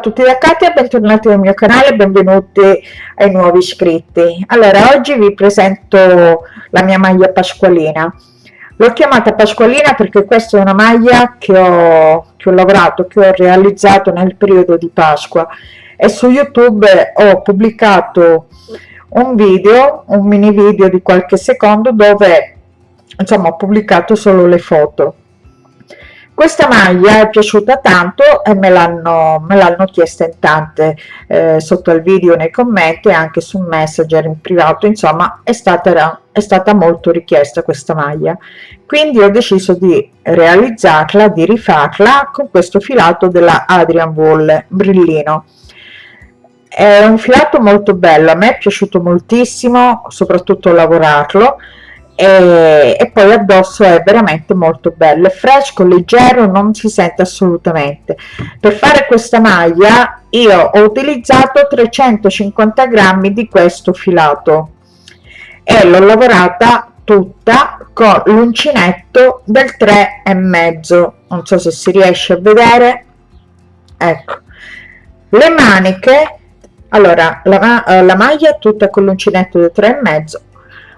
A tutti da Katia, bentornati nel mio canale, benvenuti ai nuovi iscritti. Allora, oggi vi presento la mia maglia pasqualina. L'ho chiamata pasqualina perché questa è una maglia che ho, che ho lavorato, che ho realizzato nel periodo di Pasqua e su YouTube ho pubblicato un video, un mini video di qualche secondo dove insomma ho pubblicato solo le foto questa maglia è piaciuta tanto e me l'hanno chiesta in tante eh, sotto il video nei commenti e anche su messenger in privato insomma è stata è stata molto richiesta questa maglia. Quindi ho deciso di realizzarla di rifarla con questo filato della Adrian Wool brillino. È un filato molto bello a me è piaciuto moltissimo soprattutto lavorarlo e, e, poi addosso è veramente molto bello. È fresco leggero non si sente assolutamente. Per fare questa maglia io ho utilizzato 350 grammi di questo filato. E l'ho lavorata tutta con l'uncinetto del 3 e mezzo. Non so se si riesce a vedere. Ecco. Le maniche. Allora la, la maglia tutta con l'uncinetto del 3 e mezzo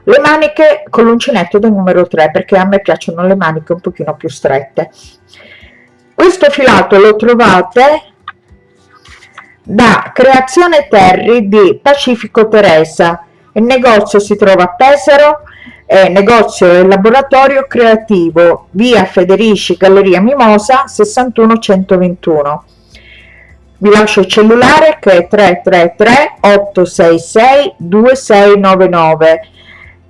le maniche con l'uncinetto del numero 3 perché a me piacciono le maniche un pochino più strette. Questo filato lo trovate da creazione terry di pacifico teresa. Il negozio si trova a pesaro eh, negozio e laboratorio creativo via federici galleria mimosa 61 121 vi lascio il cellulare che è 333 866 2699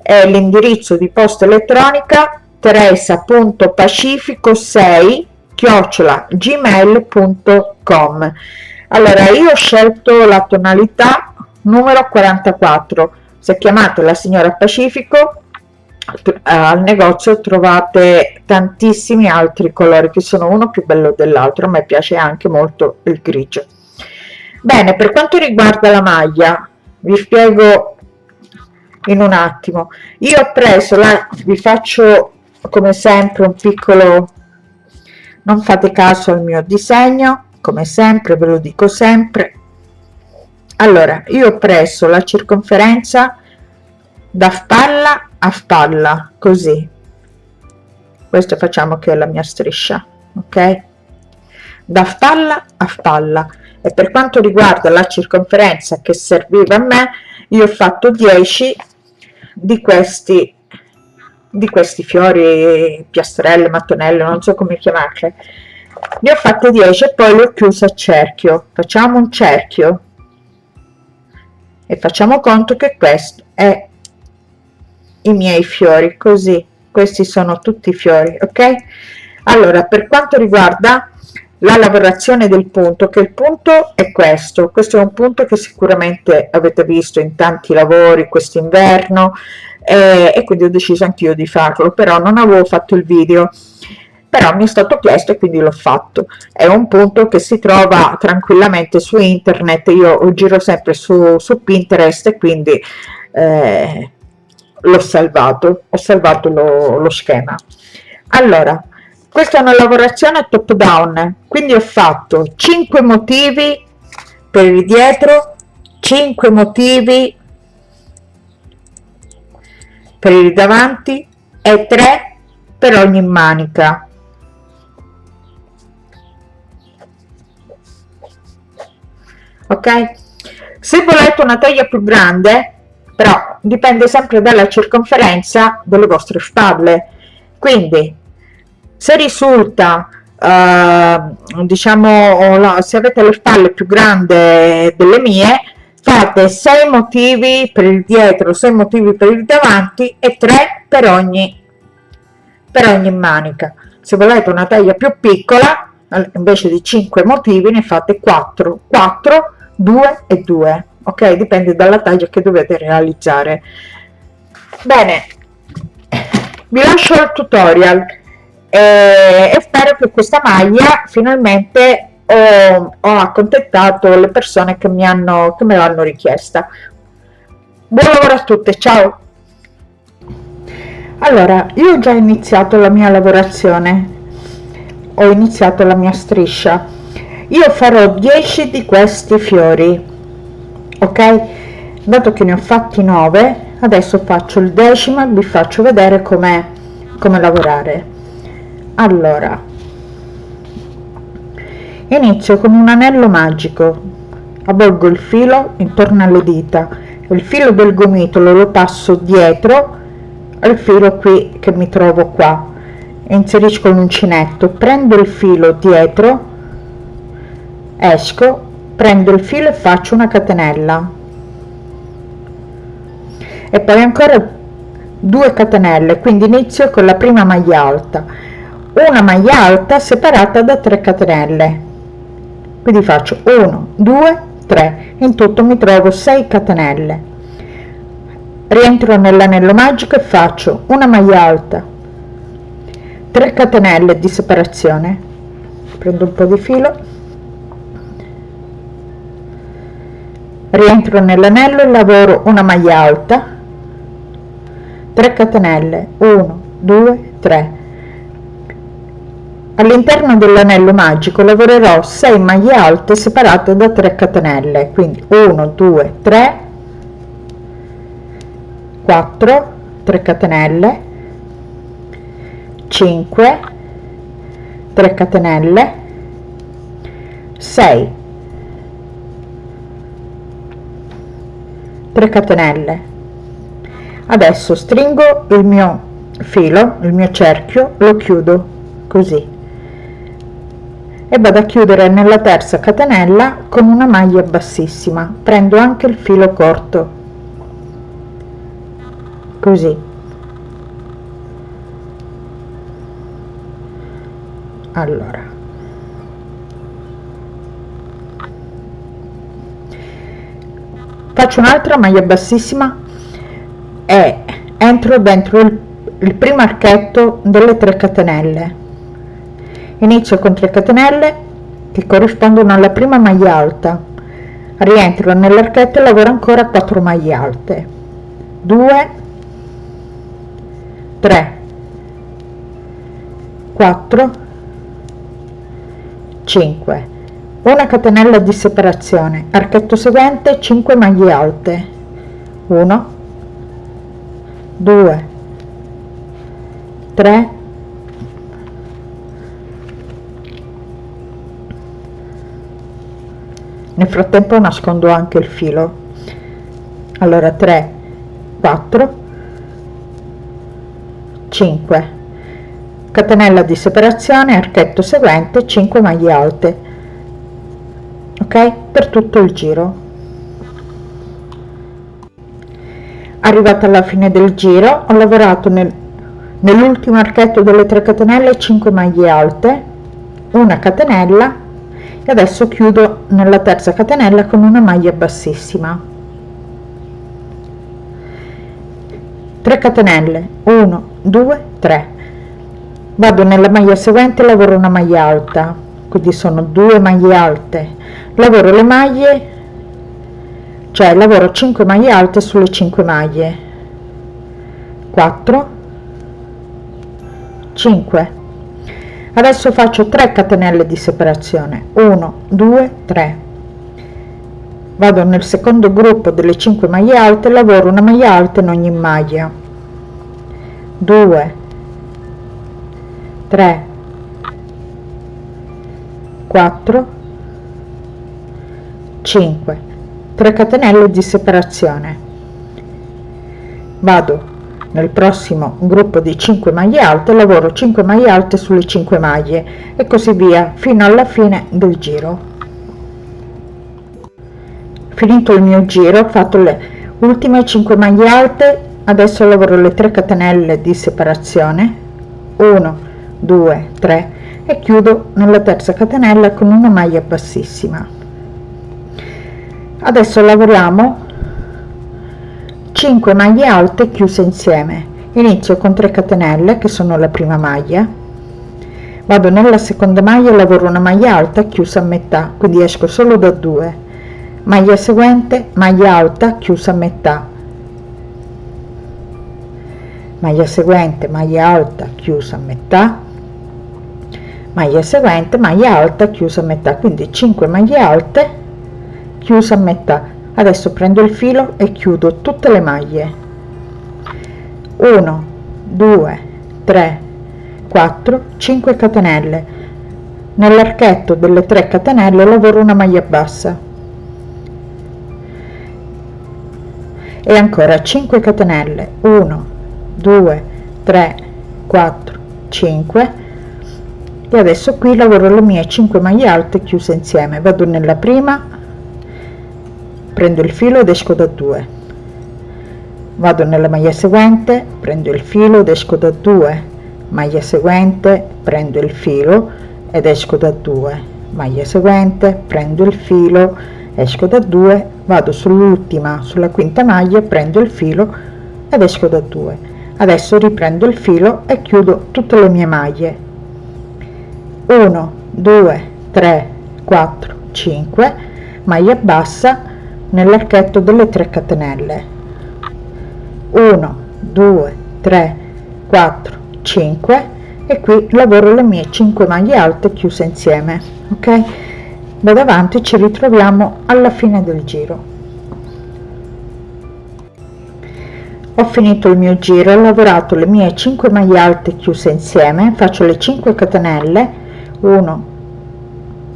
è l'indirizzo di posta elettronica teresa.pacifico6 chiocciola gmail.com allora io ho scelto la tonalità numero 44 se chiamate la signora pacifico al negozio trovate tantissimi altri colori che sono uno più bello dell'altro. A me piace anche molto il grigio. Bene per quanto riguarda la maglia vi spiego in un attimo. Io ho preso la vi faccio come sempre un piccolo non fate caso al mio disegno come sempre ve lo dico sempre. Allora io ho preso la circonferenza da spalla a spalla così. Questo facciamo che è la mia striscia ok? Da spalla a spalla. E per quanto riguarda la circonferenza che serviva a me io ho fatto 10 di questi di questi fiori piastrelle mattonelle non so come chiamarle. Ne ho fatte 10 e poi le ho chiuse a cerchio. Facciamo un cerchio. E facciamo conto che questo è i miei fiori così. Questi sono tutti i fiori ok? Allora per quanto riguarda la lavorazione del punto che il punto è questo. Questo è un punto che sicuramente avete visto in tanti lavori quest'inverno eh, e quindi ho deciso anch'io di farlo però non avevo fatto il video. Però mi è stato chiesto e quindi l'ho fatto. È un punto che si trova tranquillamente su internet io giro sempre su, su pinterest e quindi eh, l'ho salvato ho salvato lo, lo schema. Allora questa è una lavorazione top down quindi ho fatto 5 motivi per il dietro 5 motivi per il davanti e 3 per ogni manica. Ok? Se volete una taglia più grande però dipende sempre dalla circonferenza delle vostre spalle. Quindi se risulta uh, diciamo se avete le spalle più grandi delle mie fate 6 motivi per il dietro 6 motivi per il davanti e 3 per ogni per ogni manica. Se volete una taglia più piccola invece di 5 motivi ne fate 4 4 2 e 2 ok? Dipende dalla taglia che dovete realizzare. Bene. Vi lascio il tutorial e, e spero che questa maglia finalmente ho, ho accontentato le persone che mi hanno che me l'hanno richiesta. Buon lavoro a tutte ciao. Allora io ho già iniziato la mia lavorazione. Ho iniziato la mia striscia. Io farò 10 di questi fiori ok? Dato che ne ho fatti 9 adesso faccio il decimo e vi faccio vedere come come lavorare allora inizio con un anello magico. Avvolgo il filo intorno alle dita. Il filo del gomitolo lo passo dietro al filo qui che mi trovo qua. Inserisco l'uncinetto prendo il filo dietro esco prendo il filo e faccio una catenella. E poi ancora 2 catenelle quindi inizio con la prima maglia alta una maglia alta separata da 3 catenelle. Quindi faccio 1 2 3 in tutto mi trovo 6 catenelle. Rientro nell'anello magico e faccio una maglia alta 3 catenelle di separazione. Prendo un po di filo. Rientro nell'anello e lavoro una maglia alta 3 catenelle 1 2 3 all'interno dell'anello magico lavorerò 6 maglie alte separate da 3 catenelle quindi 1 2 3 4 3 catenelle 5 3 catenelle 6 3 catenelle. Adesso stringo il mio filo il mio cerchio lo chiudo così e vado a chiudere nella terza catenella con una maglia bassissima. Prendo anche il filo corto. Così. Allora. Faccio un'altra maglia bassissima e entro dentro il, il primo archetto delle 3 catenelle inizio con 3 catenelle che corrispondono alla prima maglia alta. Rientro nell'archetto e lavoro ancora 4 maglie alte. 2 3 4 5 una catenella di separazione. Archetto seguente 5 maglie alte. 1 2 3 nel frattempo nascondo anche il filo. Allora 3 4 5 catenella di separazione archetto seguente 5 maglie alte. Ok? Per tutto il giro. Arrivata alla fine del giro ho lavorato nel, nell'ultimo archetto delle 3 catenelle 5 maglie alte una catenella e adesso chiudo nella terza catenella con una maglia bassissima. 3 catenelle 1 2 3 vado nella maglia seguente lavoro una maglia alta. Quindi sono due maglie alte. Lavoro le maglie cioè lavoro 5 maglie alte sulle 5 maglie. 4 5 adesso faccio 3 catenelle di separazione. 1 2 3 vado nel secondo gruppo delle 5 maglie alte lavoro una maglia alta in ogni maglia. 2 3 4 5 3 catenelle di separazione. Vado nel prossimo gruppo di 5 maglie alte lavoro 5 maglie alte sulle 5 maglie. E così via fino alla fine del giro. Finito il mio giro ho fatto le ultime 5 maglie alte. Adesso lavoro le 3 catenelle di separazione. 1 2 3 e chiudo nella terza catenella con una maglia bassissima. Adesso lavoriamo 5 maglie alte chiuse insieme. Inizio con 3 catenelle che sono la prima maglia. Vado nella seconda maglia e lavoro una maglia alta chiusa a metà quindi esco solo da 2 maglia seguente maglia alta chiusa a metà. Maglia seguente maglia alta chiusa a metà. Maglia seguente maglia alta chiusa a metà. Quindi 5 maglie alte chiusa a metà adesso prendo il filo e chiudo tutte le maglie. 1 2 3 4 5 catenelle. Nell'archetto delle 3 catenelle lavoro una maglia bassa. E ancora 5 catenelle. 1 2 3 4 5 e adesso qui lavoro le mie 5 maglie alte chiuse insieme. Vado nella prima prendo il filo ed esco da 2 vado nella maglia seguente prendo il filo ed esco da 2 maglia seguente prendo il filo ed esco da 2 maglia seguente prendo il filo esco da 2 vado sull'ultima sulla quinta maglia prendo il filo ed esco da 2 adesso riprendo il filo e chiudo tutte le mie maglie. 1 2 3 4 5 maglia bassa nell'archetto delle 3 catenelle. 1 2 3 4 5 e qui lavoro le mie 5 maglie alte chiuse insieme ok? Da davanti ci ritroviamo alla fine del giro. Ho finito il mio giro ho lavorato le mie 5 maglie alte chiuse insieme faccio le 5 catenelle. 1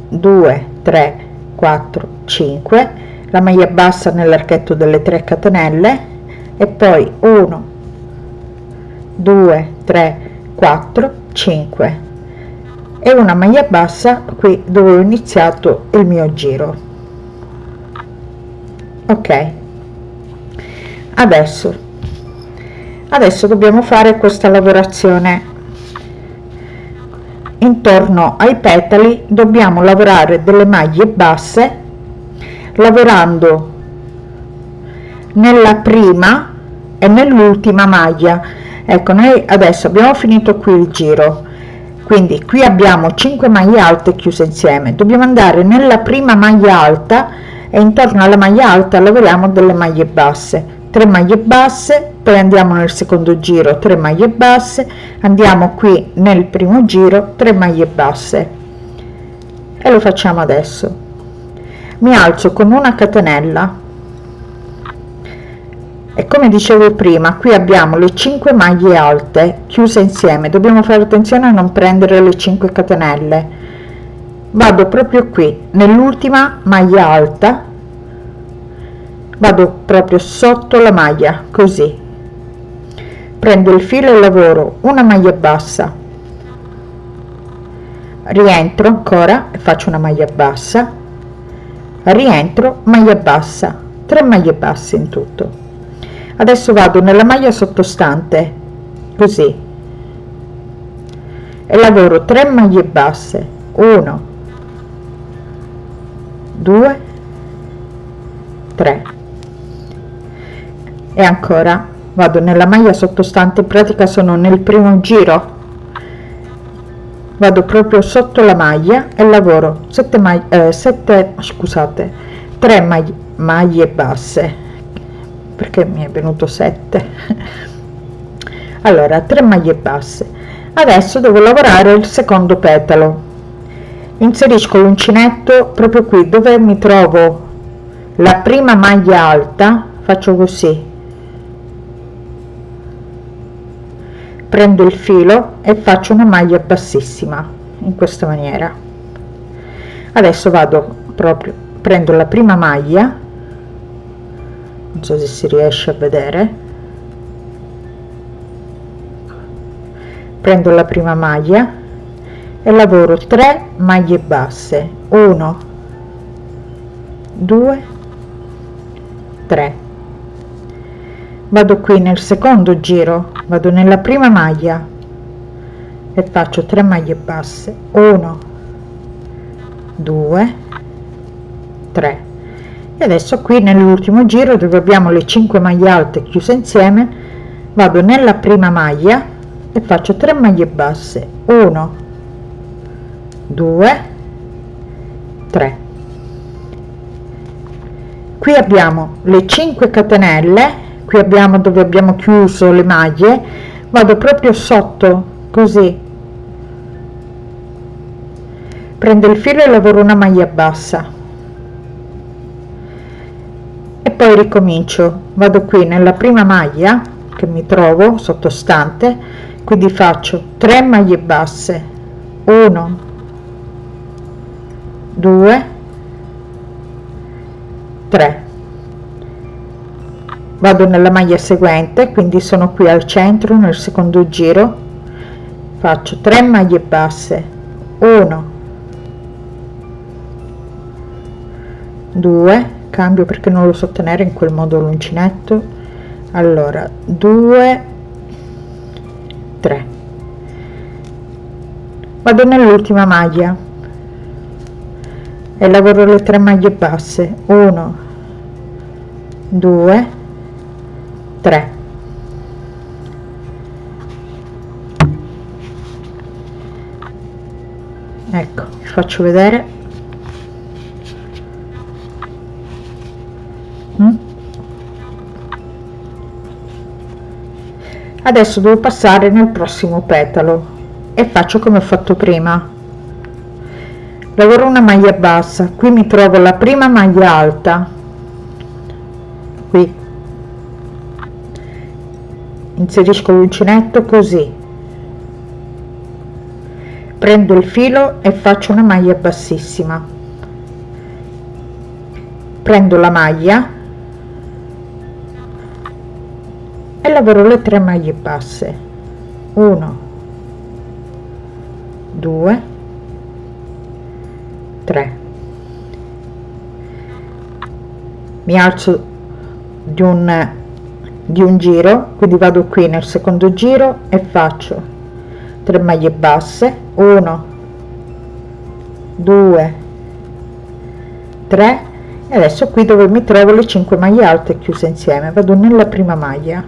2 3 4 5 la maglia bassa nell'archetto delle 3 catenelle e poi 1 2 3 4 5 e una maglia bassa qui dove ho iniziato il mio giro. Ok. Adesso. Adesso dobbiamo fare questa lavorazione. Intorno ai petali dobbiamo lavorare delle maglie basse lavorando nella prima e nell'ultima maglia. Ecco noi adesso abbiamo finito qui il giro. Quindi qui abbiamo 5 maglie alte chiuse insieme. Dobbiamo andare nella prima maglia alta e intorno alla maglia alta lavoriamo delle maglie basse. 3 maglie basse poi andiamo nel secondo giro 3 maglie basse. Andiamo qui nel primo giro 3 maglie basse. E lo facciamo adesso mi alzo con una catenella. E come dicevo prima qui abbiamo le 5 maglie alte chiuse insieme. Dobbiamo fare attenzione a non prendere le 5 catenelle. Vado proprio qui nell'ultima maglia alta. Vado proprio sotto la maglia così. Prendo il filo e lavoro una maglia bassa. Rientro ancora e faccio una maglia bassa rientro maglia bassa 3 maglie basse in tutto. Adesso vado nella maglia sottostante così. E lavoro 3 maglie basse 1 2 3 e ancora vado nella maglia sottostante in pratica sono nel primo giro vado proprio sotto la maglia e lavoro. 7 maglie eh, 7 scusate 3 maglie, maglie basse. Perché mi è venuto 7 allora 3 maglie basse. Adesso devo lavorare il secondo petalo. Inserisco l'uncinetto proprio qui dove mi trovo la prima maglia alta faccio così prendo il filo e faccio una maglia bassissima in questa maniera. Adesso vado proprio prendo la prima maglia non so se si riesce a vedere. Prendo la prima maglia e lavoro 3 maglie basse. 1 2 3 vado qui nel secondo giro vado nella prima maglia e faccio 3 maglie basse. 1 2 3 e adesso qui nell'ultimo giro dove abbiamo le 5 maglie alte chiuse insieme vado nella prima maglia e faccio 3 maglie basse. 1 2 3 qui abbiamo le 5 catenelle qui abbiamo dove abbiamo chiuso le maglie vado proprio sotto così. Prendo il filo e lavoro una maglia bassa. E poi ricomincio. Vado qui nella prima maglia che mi trovo sottostante quindi faccio 3 maglie basse. 1 2 3 vado nella maglia seguente quindi sono qui al centro nel secondo giro. Faccio 3 maglie basse. 1 2 cambio perché non lo so tenere in quel modo l'uncinetto. Allora 2 3 vado nell'ultima maglia. E lavoro le 3 maglie basse. 1 2 3 ecco vi faccio vedere. Mm? adesso devo passare nel prossimo petalo e faccio come ho fatto prima. Lavoro una maglia bassa qui mi trovo la prima maglia alta inserisco l'uncinetto così. Prendo il filo e faccio una maglia bassissima. Prendo la maglia e lavoro le tre maglie basse. 1 2 3 mi alzo di un di un giro quindi vado qui nel secondo giro e faccio 3 maglie basse 1 2 3 e adesso qui dove mi trovo le 5 maglie alte chiuse insieme. Vado nella prima maglia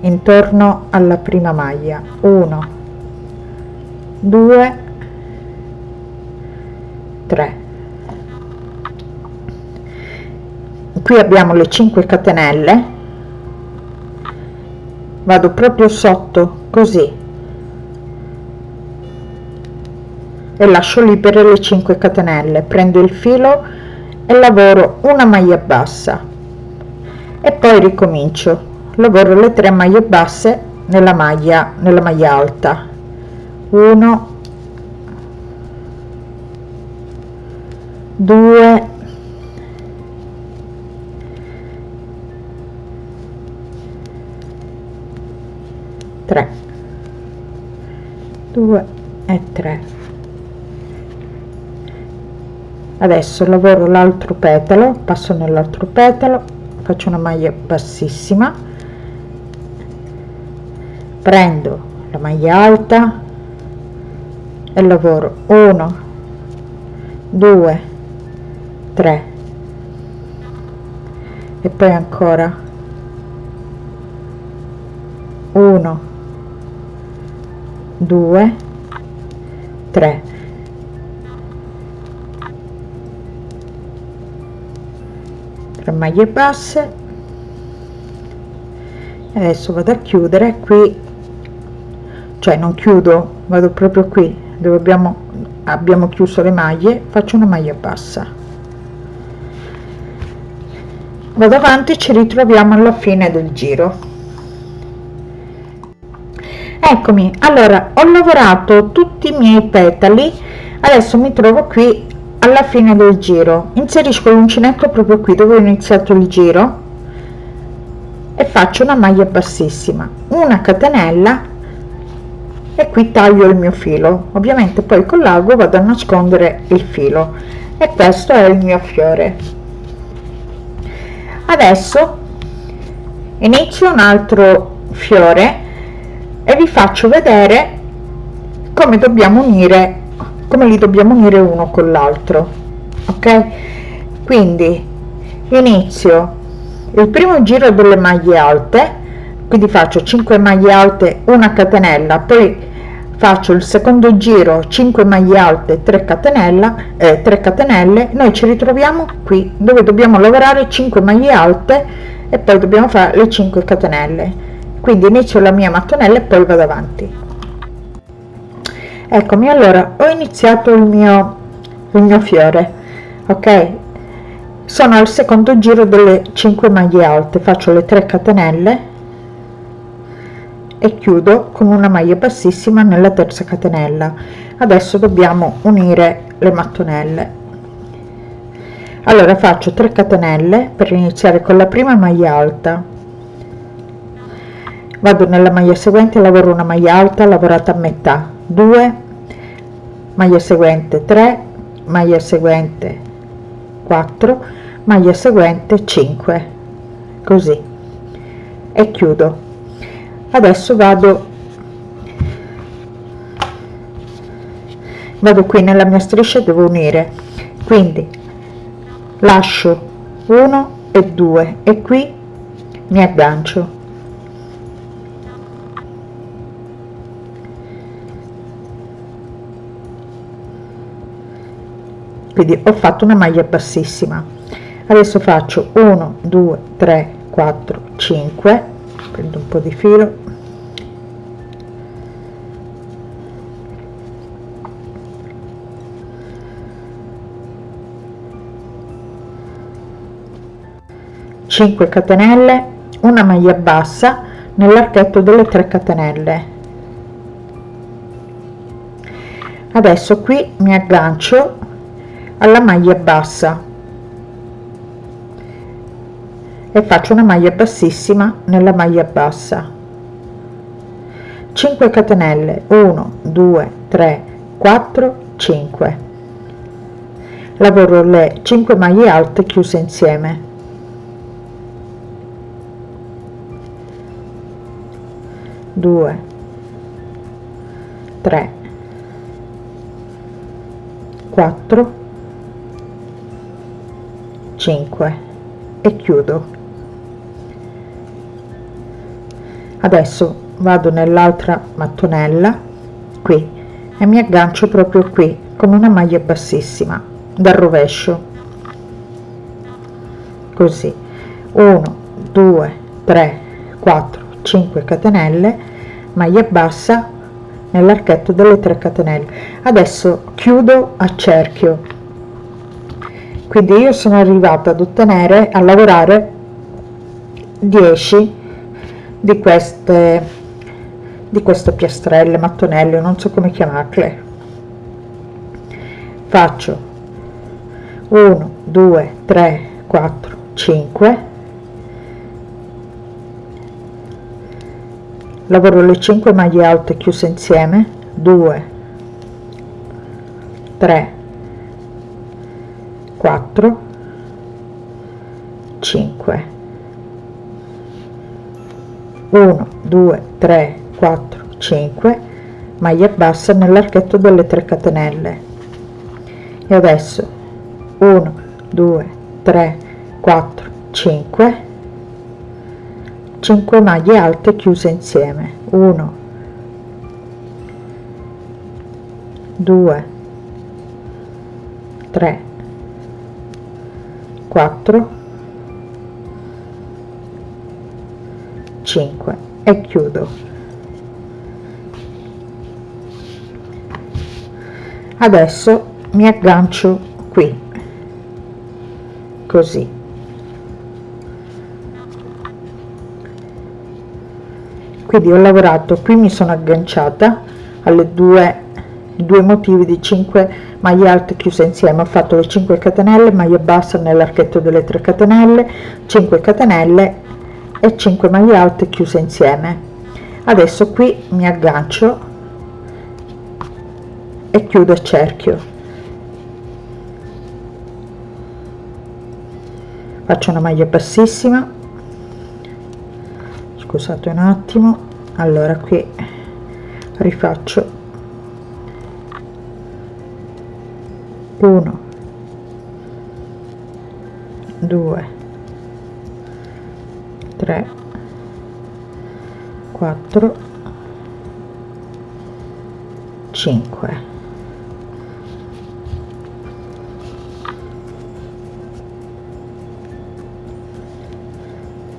intorno alla prima maglia 1 2 3 qui abbiamo le 5 catenelle vado proprio sotto così. E lascio libere le 5 catenelle. Prendo il filo e lavoro una maglia bassa. E poi ricomincio. Lavoro le 3 maglie basse nella maglia nella maglia alta. 1 2 3 2 e 3 adesso lavoro l'altro petalo passo nell'altro petalo faccio una maglia bassissima. Prendo la maglia alta e lavoro 1 2 3 e poi ancora 1 2 3 3 maglie basse. Adesso vado a chiudere qui. Cioè non chiudo vado proprio qui dove abbiamo abbiamo chiuso le maglie faccio una maglia bassa. Vado avanti ci ritroviamo alla fine del giro eccomi allora ho lavorato tutti i miei petali adesso mi trovo qui alla fine del giro. Inserisco l'uncinetto proprio qui dove ho iniziato il giro e faccio una maglia bassissima una catenella e qui taglio il mio filo. Ovviamente poi con l'ago vado a nascondere il filo e questo è il mio fiore. Adesso inizio un altro fiore e vi faccio vedere come dobbiamo unire come li dobbiamo unire uno con l'altro ok? Quindi inizio. Il primo giro delle maglie alte quindi faccio 5 maglie alte una catenella poi faccio il secondo giro 5 maglie alte 3 catenella eh, 3 catenelle. Noi ci ritroviamo qui dove dobbiamo lavorare 5 maglie alte e poi dobbiamo fare le 5 catenelle quindi inizio la mia mattonella e poi vado avanti. Eccomi allora ho iniziato il mio il mio fiore ok? Sono al secondo giro delle 5 maglie alte faccio le 3 catenelle e chiudo con una maglia bassissima nella terza catenella. Adesso dobbiamo unire le mattonelle. Allora faccio 3 catenelle per iniziare con la prima maglia alta vado nella maglia seguente lavoro una maglia alta lavorata a metà. 2 maglia seguente 3 maglia seguente 4 maglia seguente 5 così. E chiudo. Adesso vado vado qui nella mia striscia devo unire. Quindi lascio 1 e 2 e qui mi aggancio quindi ho fatto una maglia bassissima. Adesso faccio 1 2 3 4 5 prendo un po di filo. 5 catenelle una maglia bassa nell'archetto delle 3 catenelle. Adesso qui mi aggancio alla maglia bassa. E faccio una maglia bassissima nella maglia bassa. 5 catenelle. 1 2 3 4 5 lavoro le 5 maglie alte chiuse insieme. 2 3 4 5 e chiudo. Adesso vado nell'altra mattonella qui e mi aggancio proprio qui con una maglia bassissima dal rovescio. Così. 1 2 3 4 5 catenelle maglia bassa nell'archetto delle 3 catenelle. Adesso chiudo a cerchio quindi io sono arrivata ad ottenere a lavorare 10 di queste di queste piastrelle mattonelle non so come chiamarle. Faccio 1 2 3 4 5 lavoro le 5 maglie alte chiuse insieme. 2 3 4 5 1 2 3 4 5 maglia bassa nell'archetto delle 3 catenelle. E adesso 1 2 3 4 5 5 maglie alte chiuse insieme. 1 2 3 4 5 e chiudo. Adesso mi aggancio qui così. Quindi ho lavorato qui mi sono agganciata alle due due motivi di 5 maglie alte chiuse insieme. Ho fatto le 5 catenelle maglia bassa nell'archetto delle 3 catenelle 5 catenelle e 5 maglie alte chiuse insieme. Adesso qui mi aggancio e chiudo il cerchio. Faccio una maglia bassissima. Scusate un attimo. Allora qui rifaccio 1 2 3 4 5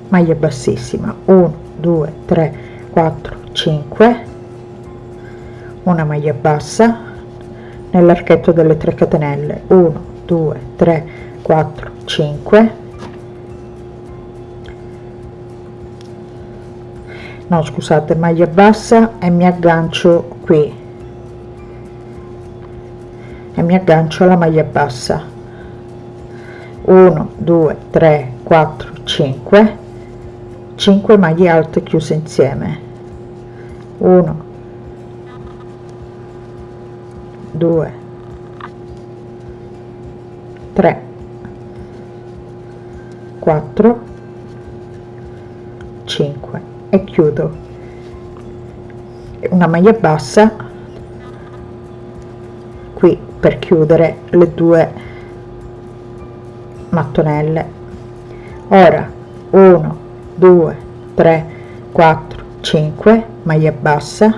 maglia bassissima. 1 2 3 4 5 una maglia bassa nell'archetto delle 3 catenelle. 1 2 3 4 5 no scusate maglia bassa e mi aggancio qui. E mi aggancio alla maglia bassa. 1 2 3 4 5 5 maglie alte chiuse insieme. 1 2 3 4 5 e chiudo. Una maglia bassa qui per chiudere le due mattonelle. Ora 1 2 3 4 5 maglia bassa.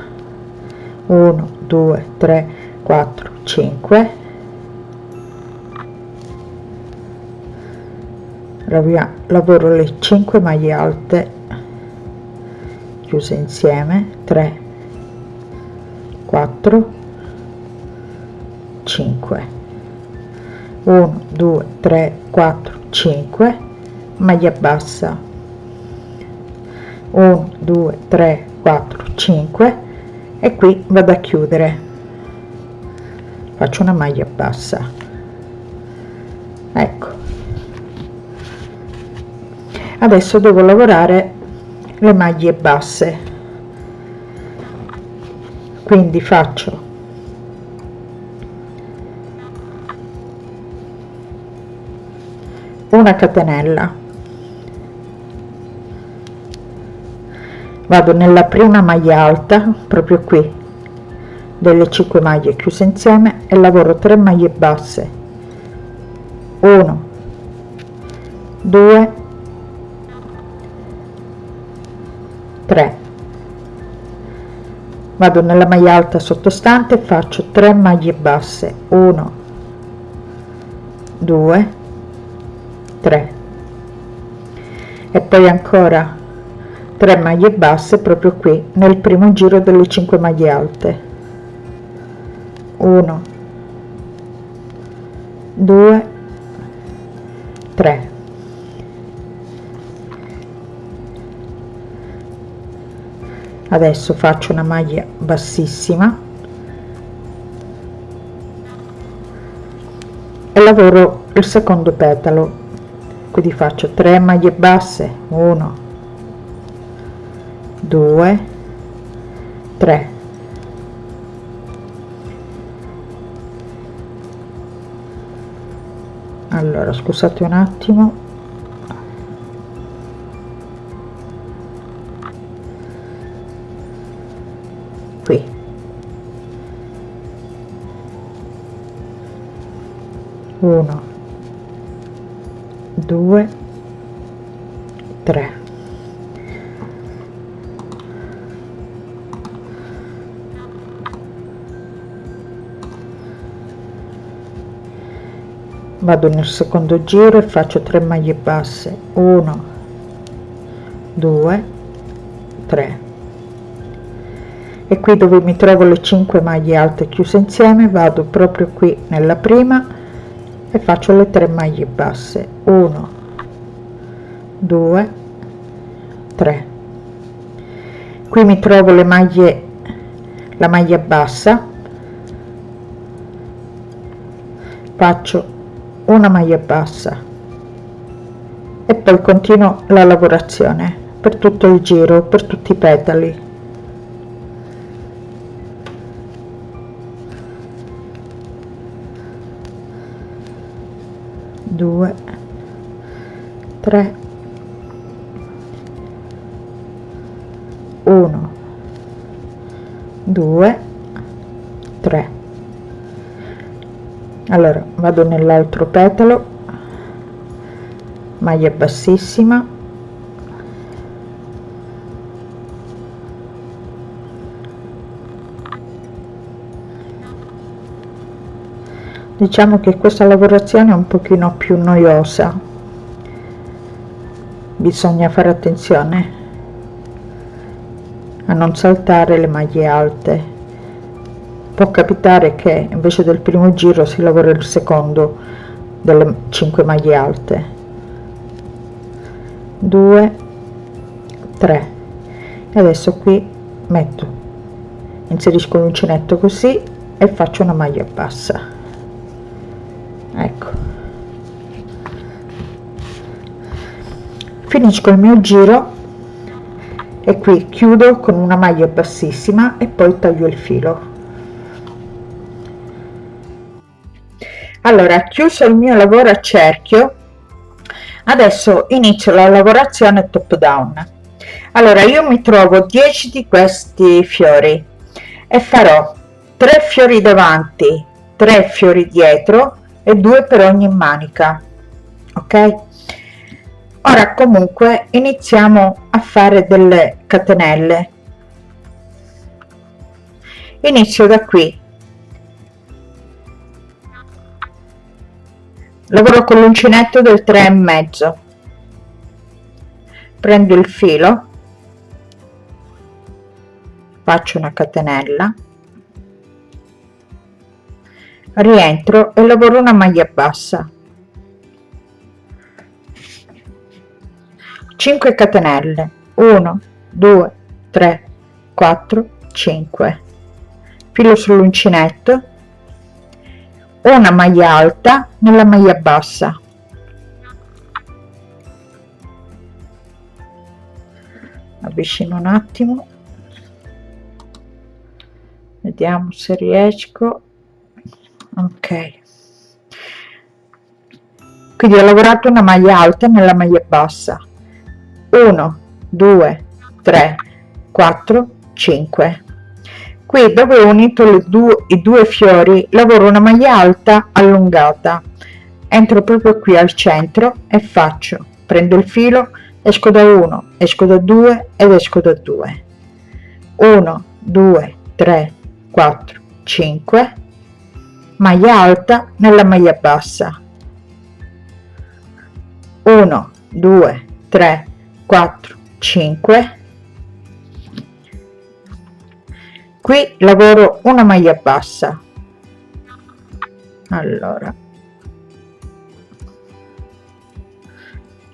1 2 3 4 5 lavoro le 5 maglie alte chiuse insieme 3 4 5 1 2 3 4 5 maglia bassa. 1 2 3 4 5 e qui vado a chiudere faccio una maglia bassa. Ecco. Adesso devo lavorare le maglie basse. Quindi faccio una catenella. Vado nella prima maglia alta proprio qui delle 5 maglie chiuse insieme e lavoro 3 maglie basse. 1 2 3 vado nella maglia alta sottostante faccio 3 maglie basse. 1 2 3 e poi ancora 3 maglie basse proprio qui nel primo giro delle 5 maglie alte 1 2 3 adesso faccio una maglia bassissima. E lavoro il secondo petalo. Quindi faccio 3 maglie basse. 1 2 3 allora scusate un attimo. Qui. 1 2 3 vado nel secondo giro e faccio 3 maglie basse. 1 2 3 e qui dove mi trovo le 5 maglie alte chiuse insieme vado proprio qui nella prima e faccio le 3 maglie basse. 1 2 3 qui mi trovo le maglie la maglia bassa. Faccio una maglia bassa. E poi continuo la lavorazione per tutto il giro per tutti i petali 2 3 1 2 3 allora vado nell'altro petalo. Maglia bassissima. Diciamo che questa lavorazione è un pochino più noiosa. Bisogna fare attenzione a non saltare le maglie alte può capitare che invece del primo giro si lavora il secondo delle 5 maglie alte. 2 3 e adesso qui metto inserisco l'uncinetto così e faccio una maglia bassa. Ecco. Finisco il mio giro e qui chiudo con una maglia bassissima e poi taglio il filo allora chiuso il mio lavoro a cerchio adesso inizio la lavorazione top down. Allora io mi trovo 10 di questi fiori e farò 3 fiori davanti 3 fiori dietro e 2 per ogni manica ok? Ora comunque iniziamo a fare delle catenelle. Inizio da qui lavoro con l'uncinetto del 3 e mezzo. Prendo il filo. Faccio una catenella. Rientro e lavoro una maglia bassa. 5 catenelle. 1 2 3 4 5 filo sull'uncinetto una maglia alta nella maglia bassa. Avvicino un attimo. Vediamo se riesco. Ok. Quindi ho lavorato una maglia alta nella maglia bassa. 1 2 3 4 5 qui dove ho unito le due, i due fiori lavoro una maglia alta allungata. Entro proprio qui al centro e faccio prendo il filo esco da 1 esco da 2 ed esco da 2 1 2 3 4 5 maglia alta nella maglia bassa. 1 2 3 4 5 qui lavoro una maglia bassa. Allora.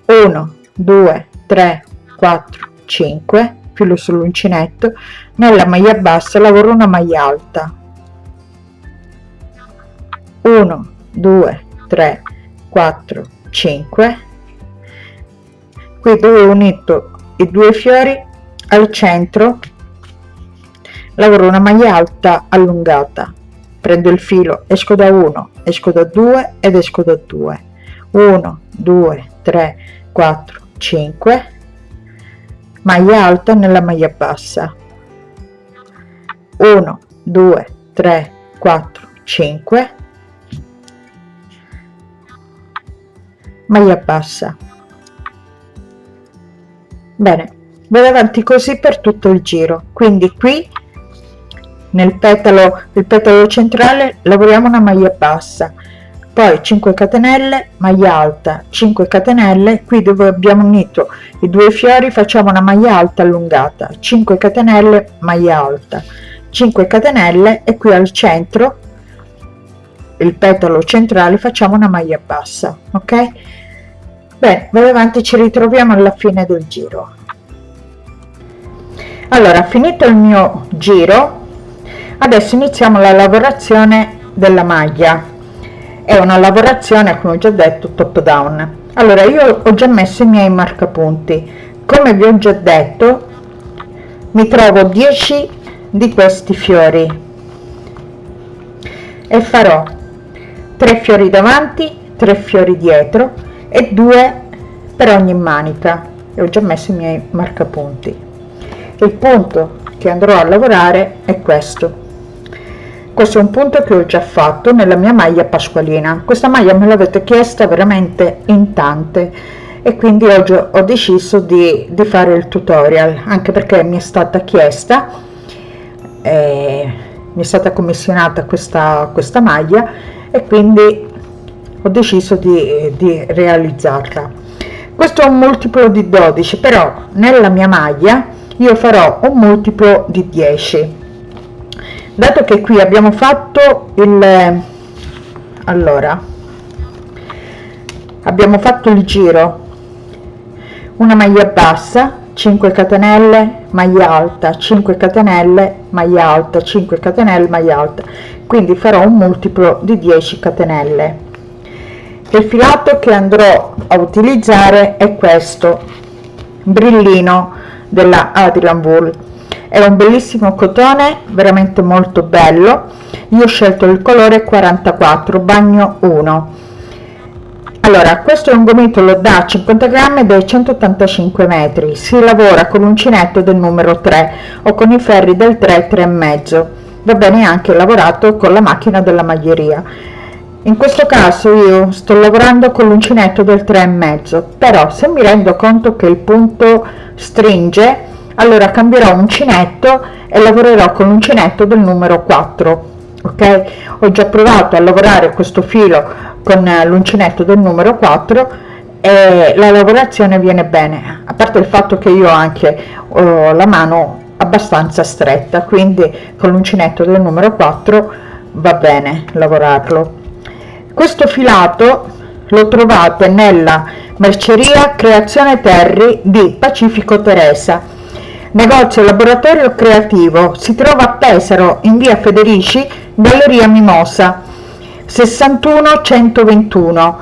1 2 3 4 5 filo sull'uncinetto nella maglia bassa lavoro una maglia alta. 1 2 3 4 5 qui dove ho unito i due fiori al centro lavoro una maglia alta allungata. Prendo il filo esco da 1 esco da 2 ed esco da 2 1 2 3 4 5 maglia alta nella maglia bassa. 1 2 3 4 5 maglia bassa. Bene vado avanti così per tutto il giro. Quindi qui nel petalo il petalo centrale lavoriamo una maglia bassa. Poi 5 catenelle maglia alta 5 catenelle qui dove abbiamo unito i due fiori facciamo una maglia alta allungata 5 catenelle maglia alta. 5 catenelle e qui al centro il petalo centrale facciamo una maglia bassa ok? Bene vado avanti ci ritroviamo alla fine del giro. Allora finito il mio giro adesso iniziamo la lavorazione della maglia. È una lavorazione come ho già detto top down. Allora io ho già messo i miei marcapunti. Come vi ho già detto mi trovo 10 di questi fiori. E farò 3 fiori davanti 3 fiori dietro e 2 per ogni manica. E ho già messo i miei marcapunti. Il punto che andrò a lavorare è questo questo è un punto che ho già fatto nella mia maglia pasqualina. Questa maglia me l'avete chiesta veramente in tante e quindi oggi ho deciso di, di fare il tutorial anche perché mi è stata chiesta eh, mi è stata commissionata questa questa maglia e quindi ho deciso di, di realizzarla. Questo è un multiplo di 12 però nella mia maglia io farò un multiplo di 10 dato che qui abbiamo fatto il allora abbiamo fatto il giro. Una maglia bassa 5 catenelle maglia alta 5 catenelle maglia alta 5 catenelle maglia alta. Quindi farò un multiplo di 10 catenelle. Il filato che andrò a utilizzare è questo brillino della Adrian Wool è un bellissimo cotone veramente molto bello. Io ho scelto il colore 44 bagno 1 allora questo è un gomitolo da 50 grammi dai 185 metri. Si lavora con l'uncinetto del numero 3 o con i ferri del 3 3 e mezzo. Va bene anche lavorato con la macchina della maglieria. In questo caso io sto lavorando con l'uncinetto del 3 e mezzo però se mi rendo conto che il punto stringe allora cambierò uncinetto e lavorerò con l'uncinetto del numero 4 ok? Ho già provato a lavorare questo filo con l'uncinetto del numero 4 e la lavorazione viene bene a parte il fatto che io anche ho la mano abbastanza stretta quindi con l'uncinetto del numero 4 va bene lavorarlo. Questo filato lo trovate nella merceria creazione terri di pacifico teresa negozio laboratorio creativo. Si trova a pesaro in via federici galleria mimosa 61 121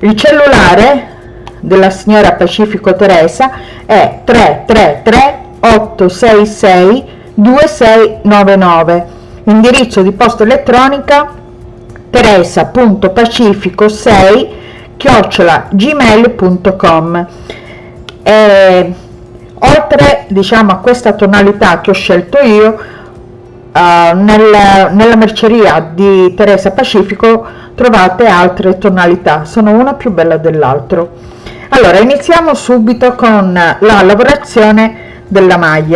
il cellulare della signora Pacifico Teresa è 333 866 2699 indirizzo di posta elettronica teresa.pacifico6 chiocciola gmail.com oltre diciamo a questa tonalità che ho scelto io uh, nel, nella merceria di Teresa Pacifico trovate altre tonalità. Sono una più bella dell'altro. Allora iniziamo subito con la lavorazione della maglia